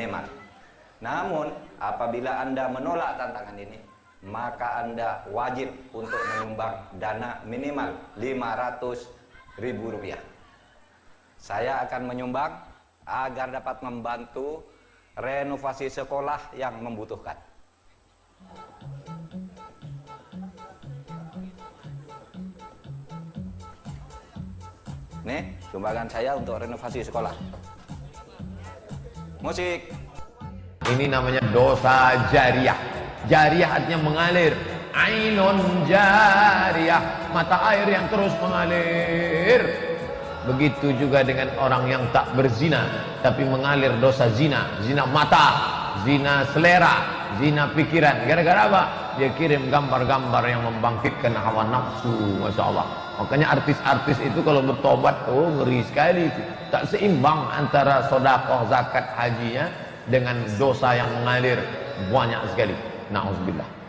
minimal. Namun, apabila Anda menolak tantangan ini, maka Anda wajib untuk menyumbang dana minimal 500 ribu rupiah. Saya akan menyumbang agar dapat membantu renovasi sekolah yang membutuhkan. Nih, sumbangan saya untuk renovasi sekolah. Musik. Ini namanya dosa jariah. Jariah artinya mengalir. Ainun jariah, mata air yang terus mengalir. Begitu juga dengan orang yang tak berzina tapi mengalir dosa zina, zina mata, zina selera, zina pikiran. Gara-gara apa? Dia kirim gambar-gambar yang membangkitkan hawa nafsu, masya Allah. Makanya artis-artis itu kalau bertobat, oh ngeri sekali. Tak seimbang antara sodakoh, zakat, hajinya dengan dosa yang mengalir banyak sekali. Nauzubillah.